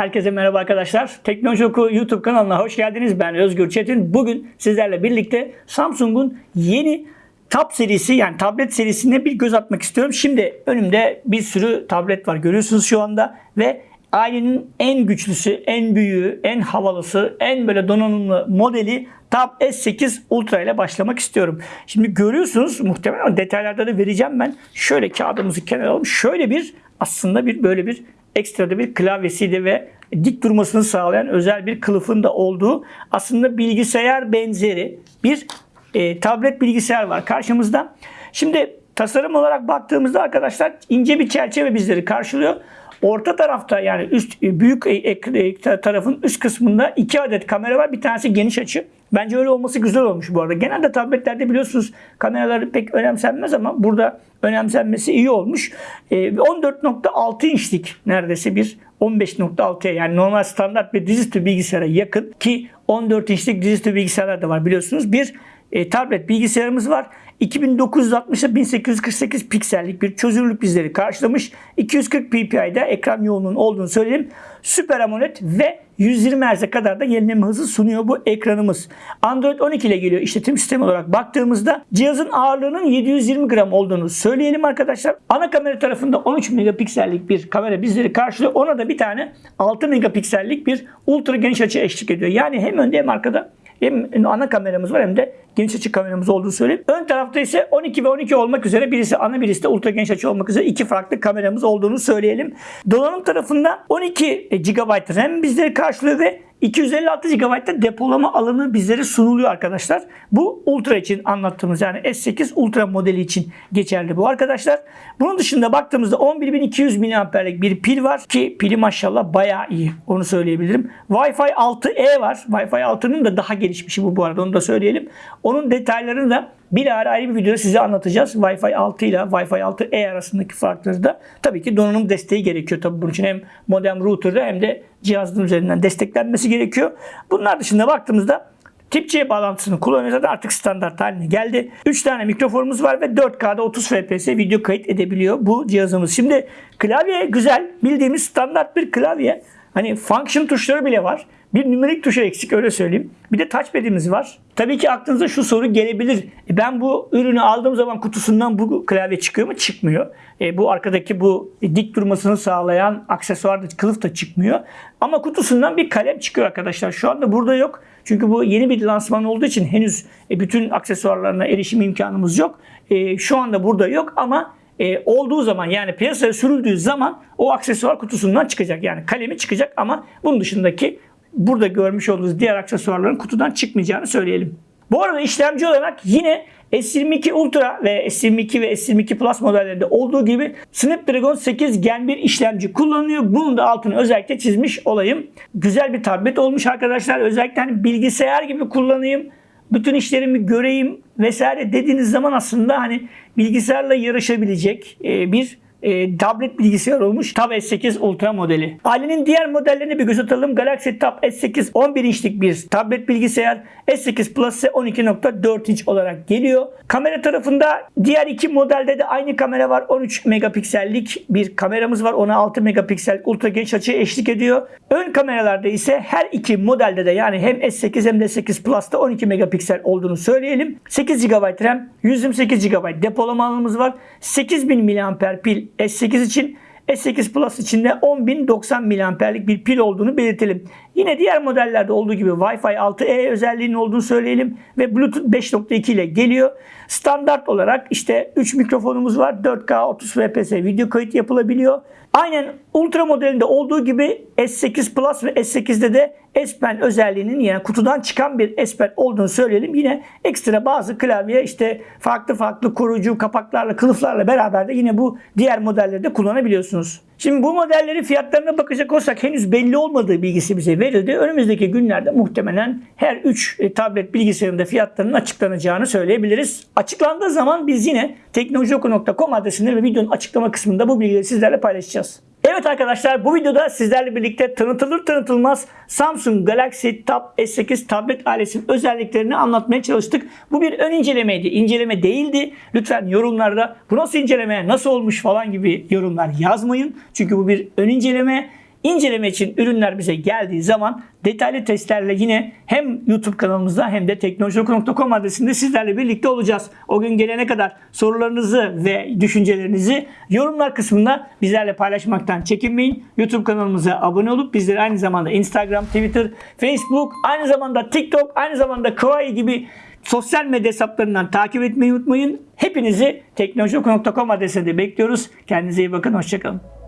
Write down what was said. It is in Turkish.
Herkese merhaba arkadaşlar. Teknoloji Oku YouTube kanalına hoş geldiniz. Ben Özgür Çetin. Bugün sizlerle birlikte Samsung'un yeni Tab serisi yani tablet serisine bir göz atmak istiyorum. Şimdi önümde bir sürü tablet var görüyorsunuz şu anda ve ailenin en güçlüsü, en büyüğü, en havalısı, en böyle donanımlı modeli Tab S8 Ultra ile başlamak istiyorum. Şimdi görüyorsunuz muhtemelen detaylarda da vereceğim ben. Şöyle kağıdımızı kenara alalım. Şöyle bir aslında bir böyle bir ekstra da bir klavyesiydi ve dik durmasını sağlayan özel bir kılıfın da olduğu aslında bilgisayar benzeri bir e, tablet bilgisayar var karşımızda. Şimdi tasarım olarak baktığımızda arkadaşlar ince bir çerçeve bizleri karşılıyor. Orta tarafta yani üst büyük ek- ek- tarafın üst kısmında iki adet kamera var. Bir tanesi geniş açı. Bence öyle olması güzel olmuş bu arada. Genelde tabletlerde biliyorsunuz kameralar pek önemsenmez ama burada önemsenmesi iyi olmuş. Ee, 14.6 inçlik neredeyse bir 15.6'ya yani normal standart bir dizüstü bilgisayara yakın ki 14 inçlik dizüstü bilgisayarlar da var biliyorsunuz. Bir e, tablet bilgisayarımız var. 2960'a 1848 piksellik bir çözünürlük bizleri karşılamış. 240 ppi'de ekran yoğunluğunun olduğunu söyleyelim. Süper AMOLED ve 120 Hz'e kadar da yenileme hızı sunuyor bu ekranımız. Android 12 ile geliyor işletim sistemi olarak baktığımızda cihazın ağırlığının 720 gram olduğunu söyleyelim arkadaşlar. Ana kamera tarafında 13 megapiksellik bir kamera bizleri karşılıyor. Ona da bir tane 6 megapiksellik bir ultra geniş açı eşlik ediyor. Yani hem önde hem arkada hem ana kameramız var hem de geniş açı kameramız olduğunu söyleyeyim. Ön tarafta ise 12 ve 12 olmak üzere birisi ana birisi de ultra geniş açı olmak üzere iki farklı kameramız olduğunu söyleyelim. Donanım tarafında 12 GB RAM bizleri karşılıyor ve 256 GB'da depolama alanı bizlere sunuluyor arkadaşlar. Bu Ultra için anlattığımız yani S8 Ultra modeli için geçerli bu arkadaşlar. Bunun dışında baktığımızda 11200 mAh'lik bir pil var ki pili maşallah bayağı iyi. Onu söyleyebilirim. Wi-Fi 6E var. Wi-Fi 6'nın da daha gelişmişi bu bu arada onu da söyleyelim. Onun detaylarını da bir ara ayrı bir videoda size anlatacağız. Wi-Fi 6 ile Wi-Fi 6E arasındaki farkları da tabii ki donanım desteği gerekiyor. Tabii bunun için hem modem router'da hem de cihazın üzerinden desteklenmesi gerekiyor. Bunlar dışında baktığımızda Tip C bağlantısını kullanıyorsa da artık standart haline geldi. 3 tane mikrofonumuz var ve 4K'da 30 FPS video kayıt edebiliyor bu cihazımız. Şimdi klavye güzel. Bildiğimiz standart bir klavye. Hani function tuşları bile var. Bir nümerik tuşu eksik öyle söyleyeyim. Bir de touchpad'imiz var. Tabii ki aklınıza şu soru gelebilir. E ben bu ürünü aldığım zaman kutusundan bu klavye çıkıyor mu? Çıkmıyor. E bu arkadaki bu dik durmasını sağlayan aksesuar da kılıf da çıkmıyor. Ama kutusundan bir kalem çıkıyor arkadaşlar. Şu anda burada yok. Çünkü bu yeni bir lansman olduğu için henüz e, bütün aksesuarlarına erişim imkanımız yok. E, şu anda burada yok ama e, olduğu zaman yani piyasaya sürüldüğü zaman o aksesuar kutusundan çıkacak. Yani kalemi çıkacak ama bunun dışındaki burada görmüş olduğunuz diğer aksesuarların kutudan çıkmayacağını söyleyelim. Bu arada işlemci olarak yine S22 Ultra ve S22 ve S22 Plus modellerinde olduğu gibi Snapdragon 8 Gen 1 işlemci kullanılıyor. Bunun da altını özellikle çizmiş olayım. Güzel bir tablet olmuş arkadaşlar. Özellikle hani bilgisayar gibi kullanayım. Bütün işlerimi göreyim vesaire dediğiniz zaman aslında hani bilgisayarla yarışabilecek e, bir e, tablet bilgisayar olmuş Tab S8 Ultra modeli. Ailenin diğer modellerine bir göz atalım. Galaxy Tab S8 11 inçlik bir tablet bilgisayar. S8 Plus ise 12.4 inç olarak geliyor. Kamera tarafında diğer iki modelde de aynı kamera var. 13 megapiksellik bir kameramız var. Ona 6 megapiksel ultra geniş açı eşlik ediyor. Ön kameralarda ise her iki modelde de yani hem S8 hem de S8 Plus'ta 12 megapiksel olduğunu söyleyelim. 8 GB RAM, 128 GB depolama alanımız var. 8000 mAh pil S8 için S8 Plus için de 10.090 mAh'lik bir pil olduğunu belirtelim. Yine diğer modellerde olduğu gibi Wi-Fi 6E özelliğinin olduğunu söyleyelim ve Bluetooth 5.2 ile geliyor. Standart olarak işte 3 mikrofonumuz var. 4K 30 fps video kayıt yapılabiliyor. Aynen Ultra modelinde olduğu gibi S8 Plus ve S8'de de S Pen özelliğinin yani kutudan çıkan bir S Pen olduğunu söyleyelim. Yine ekstra bazı klavye işte farklı farklı koruyucu kapaklarla, kılıflarla beraber de yine bu diğer modellerde kullanabiliyorsunuz. Şimdi bu modellerin fiyatlarına bakacak olsak henüz belli olmadığı bilgisi bize verildi. Önümüzdeki günlerde muhtemelen her 3 tablet bilgisayarında fiyatlarının açıklanacağını söyleyebiliriz. Açıklandığı zaman biz yine teknolojioku.com adresinde ve videonun açıklama kısmında bu bilgileri sizlerle paylaşacağız. Evet arkadaşlar bu videoda sizlerle birlikte tanıtılır tanıtılmaz Samsung Galaxy Tab S8 tablet ailesinin özelliklerini anlatmaya çalıştık. Bu bir ön incelemeydi. İnceleme değildi. Lütfen yorumlarda bu nasıl inceleme, nasıl olmuş falan gibi yorumlar yazmayın. Çünkü bu bir ön inceleme. İnceleme için ürünler bize geldiği zaman detaylı testlerle yine hem YouTube kanalımızda hem de teknolojioku.com adresinde sizlerle birlikte olacağız. O gün gelene kadar sorularınızı ve düşüncelerinizi yorumlar kısmında bizlerle paylaşmaktan çekinmeyin. YouTube kanalımıza abone olup bizleri aynı zamanda Instagram, Twitter, Facebook, aynı zamanda TikTok, aynı zamanda Kawaii gibi sosyal medya hesaplarından takip etmeyi unutmayın. Hepinizi teknolojioku.com adresinde bekliyoruz. Kendinize iyi bakın. Hoşçakalın.